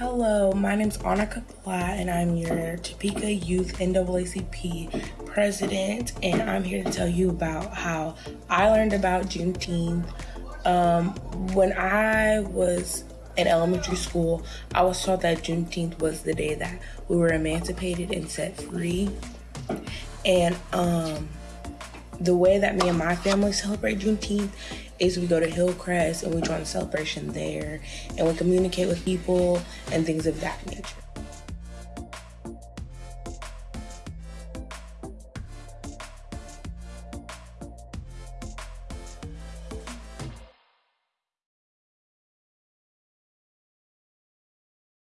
Hello, my name is Annika Platt, and I'm your Topeka Youth NAACP president, and I'm here to tell you about how I learned about Juneteenth. Um, when I was in elementary school, I was taught that Juneteenth was the day that we were emancipated and set free. And um, the way that me and my family celebrate Juneteenth is we go to Hillcrest and we join the celebration there and we communicate with people and things of that nature.